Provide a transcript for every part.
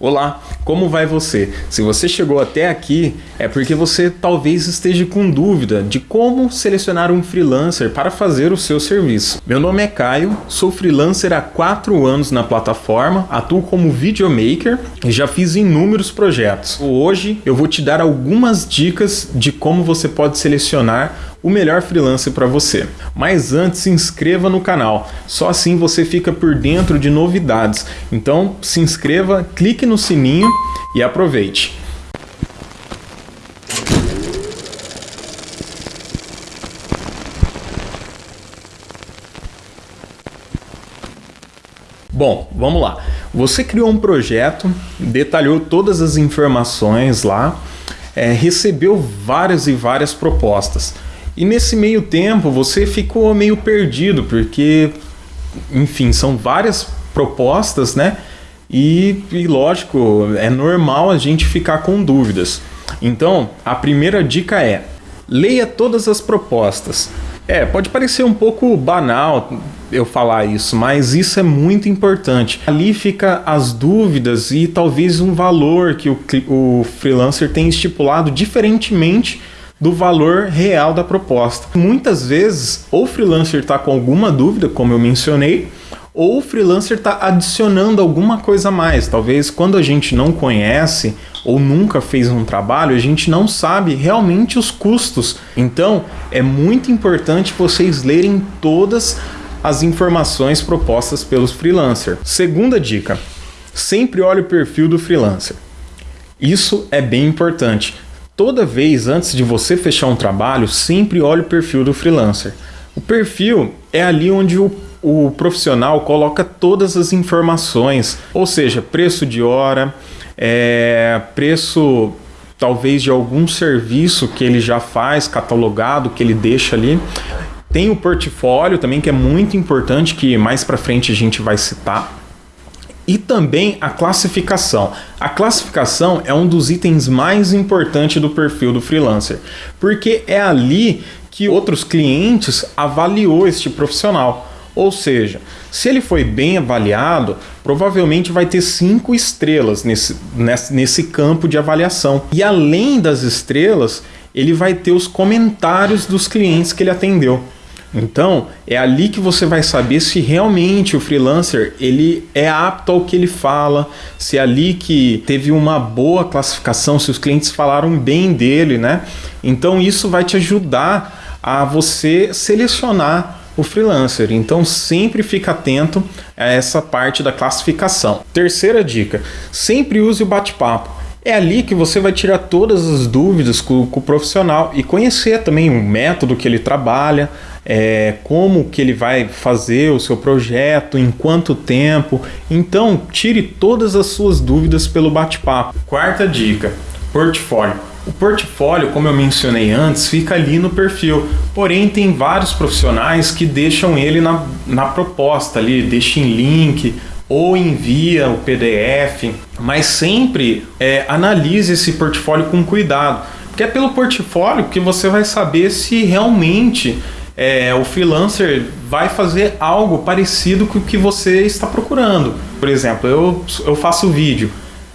Olá, como vai você? Se você chegou até aqui, é porque você talvez esteja com dúvida de como selecionar um freelancer para fazer o seu serviço. Meu nome é Caio, sou freelancer há 4 anos na plataforma, atuo como videomaker e já fiz inúmeros projetos. Hoje eu vou te dar algumas dicas de como você pode selecionar o melhor freelancer para você. Mas antes, se inscreva no canal, só assim você fica por dentro de novidades. Então, se inscreva, clique no sininho e aproveite. Bom, vamos lá. Você criou um projeto, detalhou todas as informações lá, é, recebeu várias e várias propostas. E nesse meio tempo você ficou meio perdido, porque, enfim, são várias propostas, né? E, e lógico, é normal a gente ficar com dúvidas. Então, a primeira dica é: leia todas as propostas. É, pode parecer um pouco banal eu falar isso, mas isso é muito importante. Ali fica as dúvidas e talvez um valor que o, o freelancer tem estipulado diferentemente do valor real da proposta. Muitas vezes, o freelancer está com alguma dúvida, como eu mencionei, ou o freelancer está adicionando alguma coisa a mais. Talvez quando a gente não conhece ou nunca fez um trabalho, a gente não sabe realmente os custos. Então, é muito importante vocês lerem todas as informações propostas pelos freelancers. Segunda dica: sempre olhe o perfil do freelancer. Isso é bem importante. Toda vez antes de você fechar um trabalho, sempre olhe o perfil do freelancer. O perfil é ali onde o, o profissional coloca todas as informações, ou seja, preço de hora, é, preço talvez de algum serviço que ele já faz, catalogado, que ele deixa ali. Tem o portfólio também, que é muito importante, que mais para frente a gente vai citar e também a classificação. A classificação é um dos itens mais importantes do perfil do freelancer, porque é ali que outros clientes avaliou este profissional. Ou seja, se ele foi bem avaliado, provavelmente vai ter cinco estrelas nesse, nesse, nesse campo de avaliação. E além das estrelas, ele vai ter os comentários dos clientes que ele atendeu. Então, é ali que você vai saber se realmente o freelancer ele é apto ao que ele fala, se é ali que teve uma boa classificação, se os clientes falaram bem dele, né? Então, isso vai te ajudar a você selecionar o freelancer. Então, sempre fica atento a essa parte da classificação. Terceira dica: sempre use o bate-papo. É ali que você vai tirar todas as dúvidas com, com, o profissional e conhecer também o método que ele trabalha, é, como que ele vai fazer o seu projeto, em quanto tempo. Então, tire todas as suas dúvidas pelo bate-papo. Quarta dica: portfólio. O portfólio, como eu mencionei antes, fica ali no perfil. Porém, tem vários profissionais que deixam ele na, na proposta ali, deixam link ou envia o PDF, mas sempre é, analise esse portfólio com cuidado, porque é pelo portfólio que você vai saber se realmente é, o freelancer vai fazer algo parecido com o que você está procurando. Por exemplo, eu, eu faço vídeo,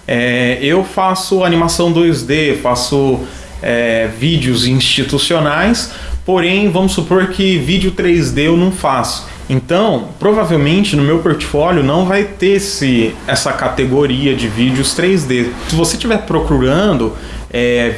é, eu faço animação 2D, faço é, vídeos institucionais, porém, vamos supor que vídeo 3D eu não faço. Então, provavelmente no meu portfólio não vai ter esse, essa categoria de vídeos 3D. Se você estiver procurando é,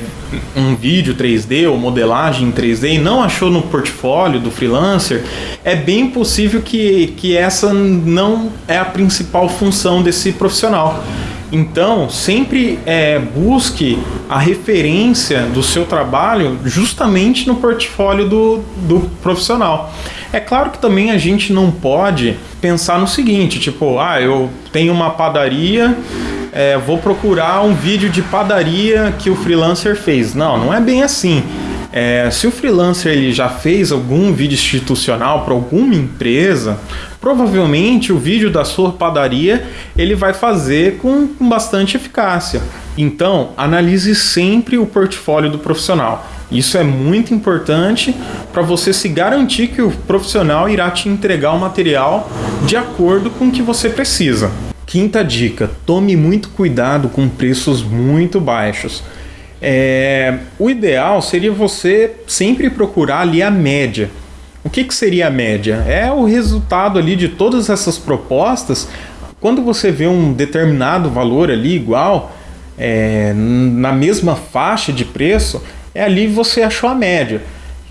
um vídeo 3D ou modelagem em 3D e não achou no portfólio do freelancer, é bem possível que, que essa não é a principal função desse profissional. Então, sempre é, busque a referência do seu trabalho justamente no portfólio do, do profissional. É claro que também a gente não pode pensar no seguinte, tipo, ah, eu tenho uma padaria é, vou procurar um vídeo de padaria que o freelancer fez. Não, não é bem assim. É, se o freelancer ele já fez algum vídeo institucional para alguma empresa, provavelmente o vídeo da sua padaria ele vai fazer com, com bastante eficácia. Então, analise sempre o portfólio do profissional. Isso é muito importante para você se garantir que o profissional irá te entregar o material de acordo com o que você precisa. Quinta dica: tome muito cuidado com preços muito baixos. É, o ideal seria você sempre procurar ali a média. O que, que seria a média? É o resultado ali de todas essas propostas. Quando você vê um determinado valor ali igual, é, na mesma faixa de preço, é ali você achou a média.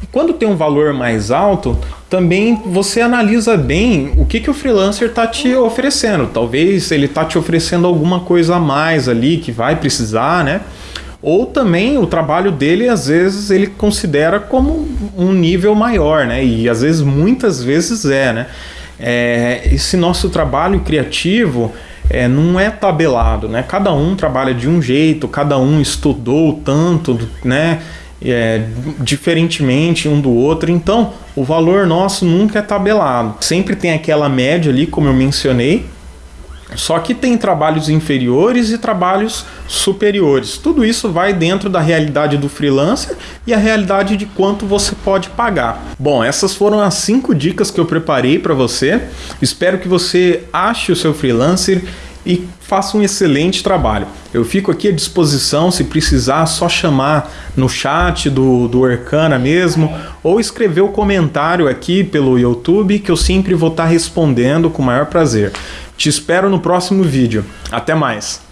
E quando tem um valor mais alto, também você analisa bem o que, que o freelancer está te oferecendo. Talvez ele está te oferecendo alguma coisa a mais ali que vai precisar, né? Ou também o trabalho dele, às vezes, ele considera como um nível maior, né? E às vezes, muitas vezes é, né? É, esse nosso trabalho criativo é, não é tabelado, né? Cada um trabalha de um jeito, cada um estudou tanto, né? É, diferentemente um do outro, então o valor nosso nunca é tabelado. Sempre tem aquela média ali, como eu mencionei, só que tem trabalhos inferiores e trabalhos superiores. Tudo isso vai dentro da realidade do freelancer e a realidade de quanto você pode pagar. Bom, essas foram as cinco dicas que eu preparei para você. Espero que você ache o seu freelancer e faça um excelente trabalho. Eu fico aqui à disposição, se precisar, só chamar no chat do, do Arcana mesmo, ou escrever o comentário aqui pelo YouTube, que eu sempre vou estar respondendo com o maior prazer. Te espero no próximo vídeo. Até mais!